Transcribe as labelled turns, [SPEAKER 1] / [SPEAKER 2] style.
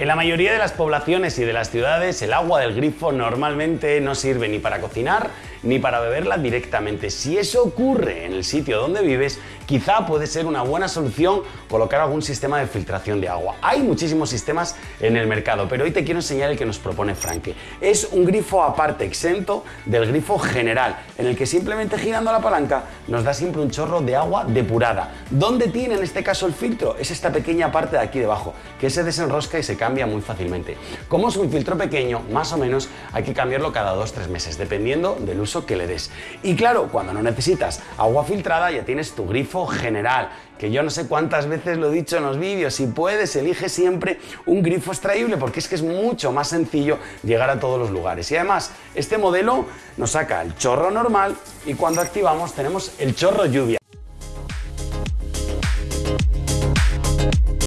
[SPEAKER 1] En la mayoría de las poblaciones y de las ciudades el agua del grifo normalmente no sirve ni para cocinar ni para beberla directamente. Si eso ocurre en el sitio donde vives, quizá puede ser una buena solución colocar algún sistema de filtración de agua. Hay muchísimos sistemas en el mercado, pero hoy te quiero enseñar el que nos propone Franke. Es un grifo aparte, exento del grifo general, en el que simplemente girando la palanca nos da siempre un chorro de agua depurada. ¿Dónde tiene en este caso el filtro? Es esta pequeña parte de aquí debajo, que se desenrosca y se cambia muy fácilmente. Como es un filtro pequeño, más o menos hay que cambiarlo cada 2-3 meses, dependiendo del uso que le des. Y claro, cuando no necesitas agua filtrada ya tienes tu grifo general, que yo no sé cuántas veces lo he dicho en los vídeos, si puedes elige siempre un grifo extraíble porque es que es mucho más sencillo llegar a todos los lugares. Y además, este modelo nos saca el chorro normal y cuando activamos tenemos el chorro lluvia.